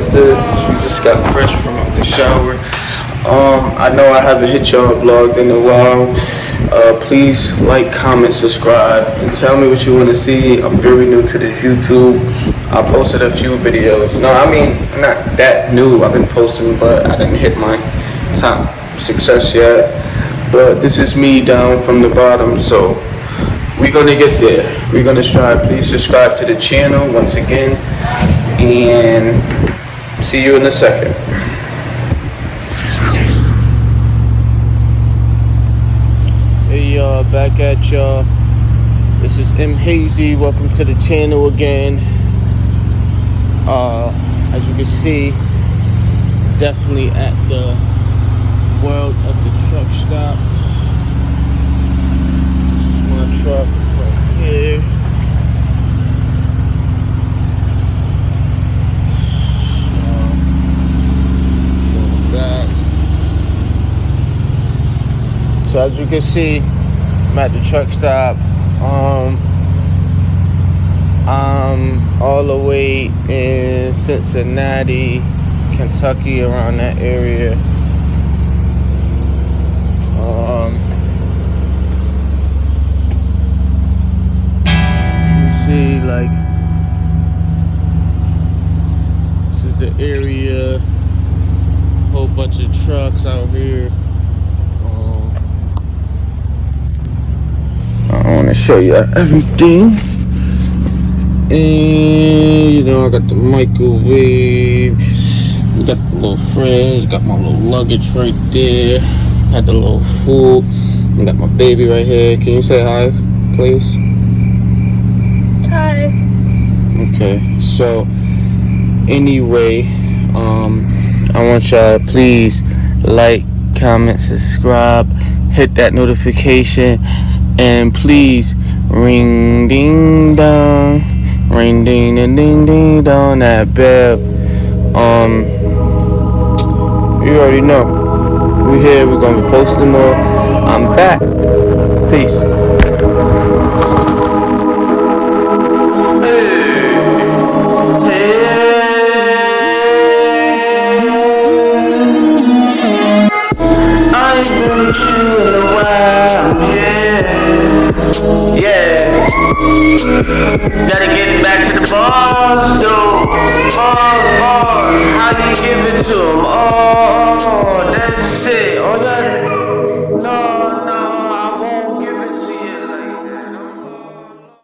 sis. We just got fresh from the shower. Um, I know I haven't hit y'all vlog in a while. Uh, please like, comment, subscribe, and tell me what you want to see. I'm very new to this YouTube. I posted a few videos. No, I mean, not that new. I've been posting, but I didn't hit my top success yet. But this is me down from the bottom, so we're gonna get there. We're gonna strive. Please subscribe to the channel once again, and see you in a second. Hey y'all, back at y'all. This is M Hazy. Welcome to the channel again. Uh, as you can see, definitely at the world of the truck stop. This is my truck right here. So, back. So as you can see, I'm at the truck stop. Um, I'm all the way in Cincinnati, Kentucky, around that area. Um, you see, like, this is the area. Whole bunch of trucks out here. Um, I want to show you everything. And you know, I got the microwave, got the little fridge, got my little luggage right there, had the little food, I got my baby right here. Can you say hi, please? Hi. Okay, so anyway, um, I want y'all to please like, comment, subscribe, hit that notification, and please ring ding dong. Ring ding ding ding ding dong that bell. Um you already know. We here, we're gonna be posting more. I'm back. Peace. You in yeah. Yeah. Gotta get back to the boss, dude. Boss, boss, How you give it to him? Oh, that's